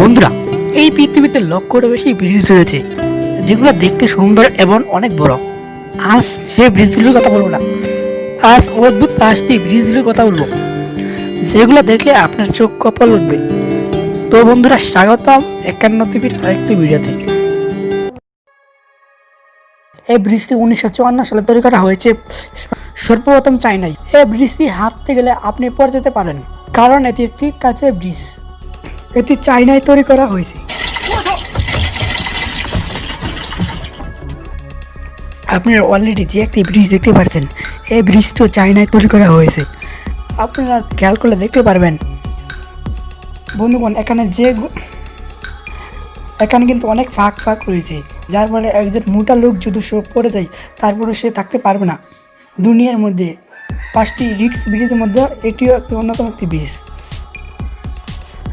বন্ধুরা, এই পৃথিবীতে লক্ষটা বেশি ব্রিজ রয়েছে, যেগুলো দেখতে সুন্দর এবং অনেক বড়। আজ সে ব্রিজগুলোর কথা বলব না। আজ অদ্ভুত পাঁচটি ব্রিজগুলোর কথা বলব, যেগুলো দেখলে আপনার চোখ কপাল উঠবে। তো বন্ধুরা, স্বাগতম একান্ন টিভির আরেকটি ভিডিওতে। এই ব্রিজটি উনিশশো চুয়ান্ন সালে তৈরি করা হয়েছে। সর্বপ্রথম চাইনায় এই ব্রিজটি হাঁটতে গেলে আপনি পড়ে যেতে পারেন, কারণ এটি একটি কাছে ব্রিজ। এটি চাইনায় তৈরি করা হয়েছে। আপনারা অলরেডি যে একটি ব্রিজ দেখতে পাচ্ছেন, এই ব্রিজটিও চাইনায় তৈরি করা হয়েছে। আপনারা খেয়াল করলে দেখতে পারবেন। বন্ধুগণ, এখানে যে এখানে কিন্তু অনেক ফাঁক ফাঁক রয়েছে, যার ফলে একজন মোটা লোক যদি শোক পড়ে যায় তারপরে সে থাকতে পারবে না। দুনিয়ার মধ্যে পাঁচটি রিক্স ব্রিজের মধ্যে এটিও একটি অন্যতম একটি ব্রিজ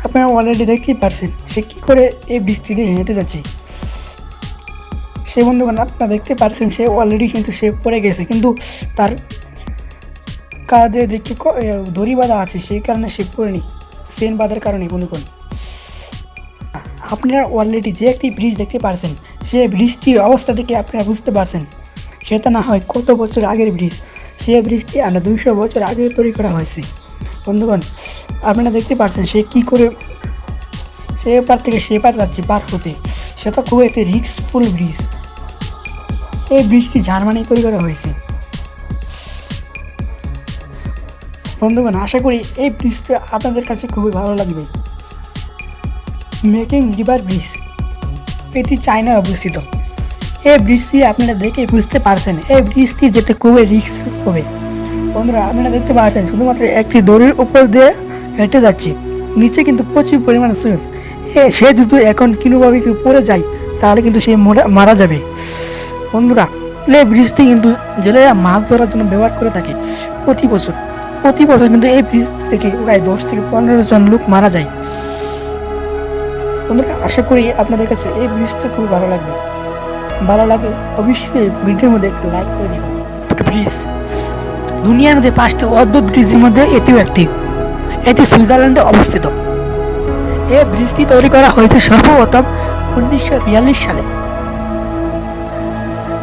আপনারা অলরেডি দেখতেই পারছেন, সে কী করে এই বৃষ্টি দিয়ে হেঁটে যাচ্ছে? সে বন্ধুগণ, আপনারা দেখতে পারছেন, সে অলরেডি কিন্তু সে পড়ে গেছে, কিন্তু তার কাঁধে দেখি দড়ি বাঁধা আছে, সেই কারণে সে পড়েনি, সেন বাঁধার কারণে, বন্ধুগণ। আপনারা অলরেডি যে একটি ব্রিজ দেখতে পারছেন, সে ব্রিজটির অবস্থা থেকে আপনারা বুঝতে পারছেন। সেটা না হয় কত বছর আগের ব্রিজ, সে ব্রিজটি আমরা দুইশো বছর আগে তৈরি করা হয়েছে। বন্ধুগণ আপনারা দেখতে পারছেন, সে কি করে, সে পার থেকে সে পার যাচ্ছে পার হতে। সেটা খুব একটি রিস্কফুল ব্রিজ এই ব্রিজটি জার্মানি তৈরি করা হয়েছে। বন্ধুগণ, আশা করি এই ব্রিজটি আপনাদের কাছে খুবই ভালো লাগবে। মেকিং রিভার ব্রিজ এটি চায়নায় অবস্থিত। এই ব্রিজটি আপনারা দেখে বুঝতে পারছেন, এই ব্রিজটি যেতে খুবই রিস্ক হবে। বন্ধুরা, আপনারা দেখতে পাচ্ছেন, শুধুমাত্র একটি দড়ির উপর দিয়ে হেঁটে যাচ্ছে। নিচে কিন্তু প্রচুর পরিমাণে স্রোত সে যদি এখন কিনুভাবে কেউ পড়ে যায়, তাহলে কিন্তু সে মরা- মারা যাবে। বন্ধুরা এই ব্রিজটি কিন্তু জেলেরা মাছ ধরার জন্য ব্যবহার করে থাকে প্রতি বছর। প্রতি বছর কিন্তু এই ব্রিজ থেকে প্রায় দশ থেকে পনেরো জন লোক মারা যায়। বন্ধুরা, আশা করি আপনাদের কাছে এই ব্রিজটা খুব ভালো লাগবে। ভালো লাগে অবশ্যই ভিডিওর মধ্যে একটা লাইক করে দিবেন। ব্রিজ দুনিয়ার মধ্যে পাঁচটি অদ্ভুত ব্রিজের মধ্যে এটিও একটি। এটি সুইজারল্যান্ডে অবস্থিত। এই ব্রিজটি তৈরি করা হয়েছে সর্বপ্রথম উনিশশো বিয়াল্লিশ সালে।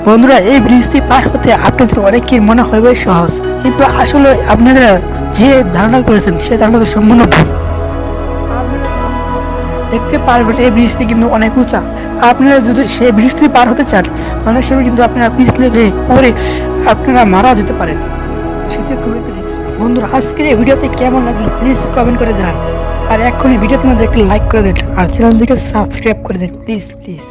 বন্ধুরা, এই ব্রিজটি পার হতে আপনাদের অনেকের মনে হবে সহজ, কিন্তু আসলে আপনারা যে ধারণা করেছেন সে ধারণাটা সম্পূর্ণ ভুল। দেখতে পারবেন, এই ব্রিজটি কিন্তু অনেক উঁচা। আপনারা যদি সেই ব্রিজটি পার হতে চান, অনেক সময় কিন্তু আপনারা পিছলে পরে আপনারা মারা যেতে পারেন। সেটি খুবই রিস্ক বন্ধুরা, আজকের এই ভিডিওতে কেমন লাগল প্লিজ কমেন্ট করে জানান। আর এক্ষুনি ভিডিও তোমাদের একটা লাইক করে দিন। আর চ্যানেলটিকে সাবস্ক্রাইব করে দিন প্লিজ প্লিজ